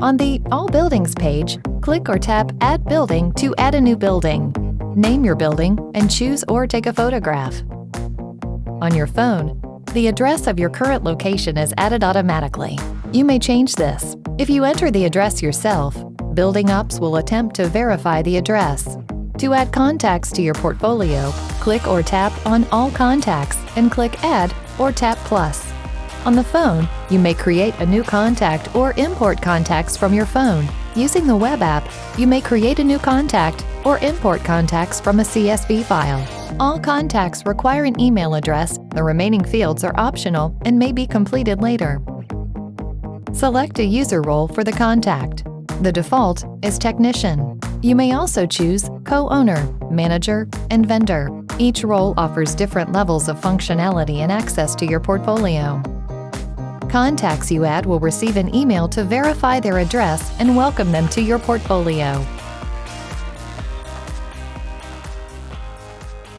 On the All Buildings page, click or tap Add Building to add a new building. Name your building and choose or take a photograph. On your phone, the address of your current location is added automatically. You may change this. If you enter the address yourself, Building Ops will attempt to verify the address. To add contacts to your portfolio, click or tap on All Contacts and click Add or tap Plus. On the phone, you may create a new contact or import contacts from your phone. Using the web app, you may create a new contact or import contacts from a CSV file. All contacts require an email address. The remaining fields are optional and may be completed later. Select a user role for the contact. The default is Technician. You may also choose Co-Owner, Manager, and Vendor. Each role offers different levels of functionality and access to your portfolio. Contacts you add will receive an email to verify their address and welcome them to your portfolio.